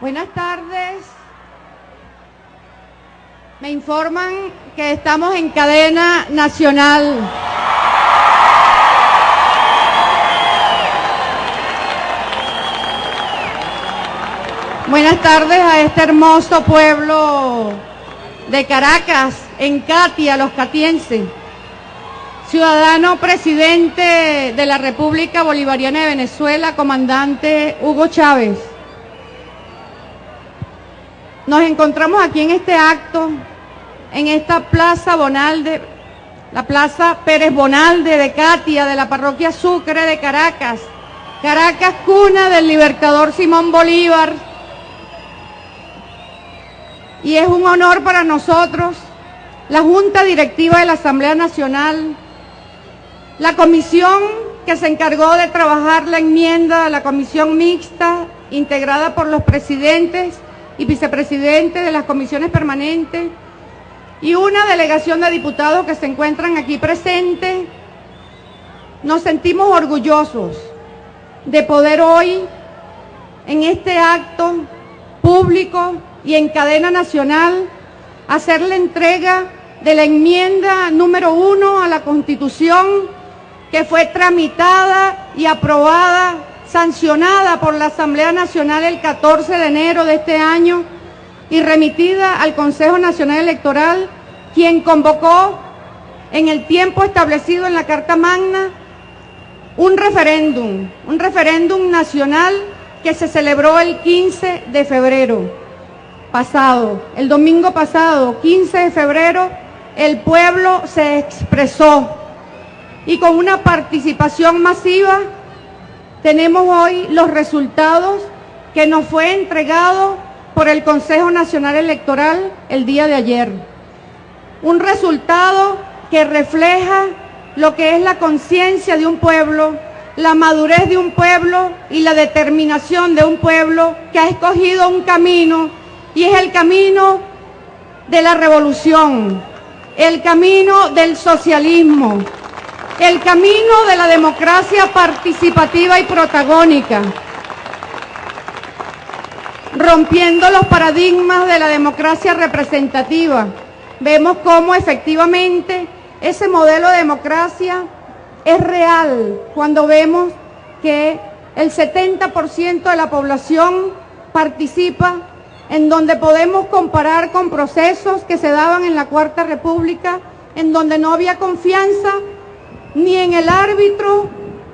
Buenas tardes. Me informan que estamos en cadena nacional. Buenas tardes a este hermoso pueblo de Caracas, en Catia, los catienses. Ciudadano presidente de la República Bolivariana de Venezuela, comandante Hugo Chávez. Nos encontramos aquí en este acto, en esta plaza Bonalde, la plaza Pérez Bonalde de Catia, de la parroquia Sucre de Caracas. Caracas, cuna del libertador Simón Bolívar. Y es un honor para nosotros, la Junta Directiva de la Asamblea Nacional, la comisión que se encargó de trabajar la enmienda, la comisión mixta, integrada por los presidentes y vicepresidentes de las comisiones permanentes, y una delegación de diputados que se encuentran aquí presentes, nos sentimos orgullosos de poder hoy, en este acto público y en cadena nacional, hacer la entrega de la enmienda número uno a la Constitución que fue tramitada y aprobada, sancionada por la Asamblea Nacional el 14 de enero de este año y remitida al Consejo Nacional Electoral, quien convocó en el tiempo establecido en la Carta Magna un referéndum, un referéndum nacional que se celebró el 15 de febrero pasado. El domingo pasado, 15 de febrero, el pueblo se expresó y con una participación masiva tenemos hoy los resultados que nos fue entregado por el Consejo Nacional Electoral el día de ayer. Un resultado que refleja lo que es la conciencia de un pueblo, la madurez de un pueblo y la determinación de un pueblo que ha escogido un camino y es el camino de la revolución, el camino del socialismo, el camino de la democracia participativa y protagónica, rompiendo los paradigmas de la democracia representativa. Vemos cómo efectivamente ese modelo de democracia es real cuando vemos que el 70% de la población participa en donde podemos comparar con procesos que se daban en la Cuarta República, en donde no había confianza ni en el árbitro,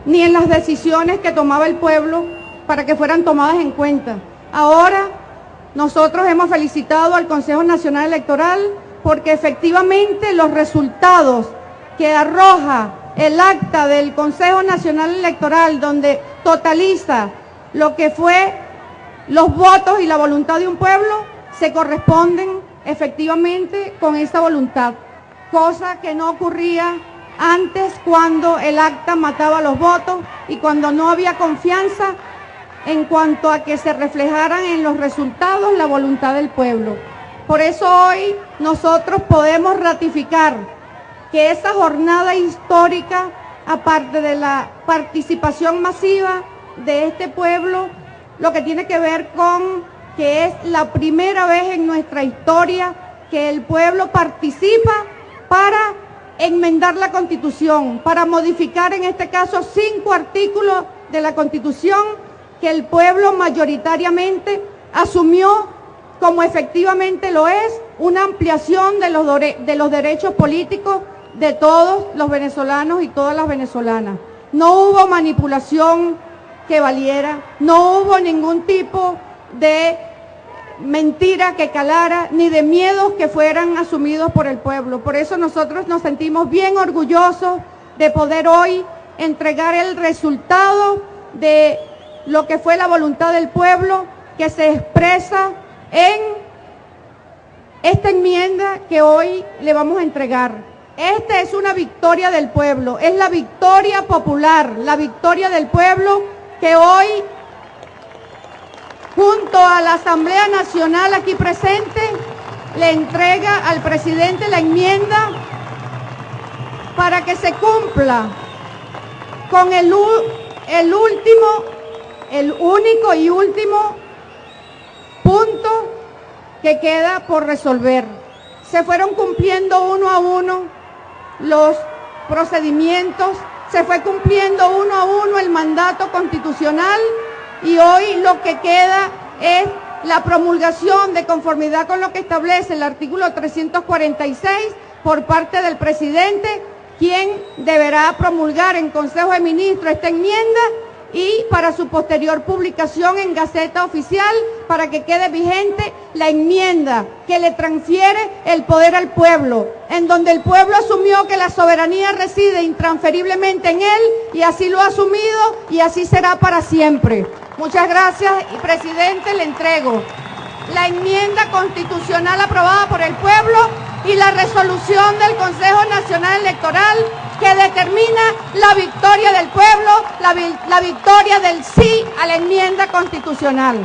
ni en las decisiones que tomaba el pueblo para que fueran tomadas en cuenta. Ahora nosotros hemos felicitado al Consejo Nacional Electoral porque efectivamente los resultados que arroja el acta del Consejo Nacional Electoral, donde totaliza lo que fue los votos y la voluntad de un pueblo, se corresponden efectivamente con esa voluntad, cosa que no ocurría antes cuando el acta mataba los votos y cuando no había confianza en cuanto a que se reflejaran en los resultados la voluntad del pueblo. Por eso hoy nosotros podemos ratificar que esa jornada histórica, aparte de la participación masiva de este pueblo, lo que tiene que ver con que es la primera vez en nuestra historia que el pueblo participa para enmendar la Constitución, para modificar en este caso cinco artículos de la Constitución que el pueblo mayoritariamente asumió como efectivamente lo es una ampliación de los, de los derechos políticos de todos los venezolanos y todas las venezolanas. No hubo manipulación que valiera, no hubo ningún tipo de mentira que calara, ni de miedos que fueran asumidos por el pueblo. Por eso nosotros nos sentimos bien orgullosos de poder hoy entregar el resultado de lo que fue la voluntad del pueblo que se expresa en esta enmienda que hoy le vamos a entregar. Esta es una victoria del pueblo, es la victoria popular, la victoria del pueblo que hoy junto a la Asamblea Nacional aquí presente, le entrega al presidente la enmienda para que se cumpla con el, último, el único y último punto que queda por resolver. Se fueron cumpliendo uno a uno los procedimientos, se fue cumpliendo uno a uno el mandato constitucional y hoy lo que queda es la promulgación de conformidad con lo que establece el artículo 346 por parte del presidente, quien deberá promulgar en Consejo de Ministros esta enmienda y para su posterior publicación en Gaceta Oficial para que quede vigente la enmienda que le transfiere el poder al pueblo, en donde el pueblo asumió que la soberanía reside intransferiblemente en él y así lo ha asumido y así será para siempre. Muchas gracias y presidente le entrego la enmienda constitucional aprobada por el pueblo y la resolución del Consejo Nacional Electoral que determina la victoria del pueblo, la, la victoria del sí a la enmienda constitucional.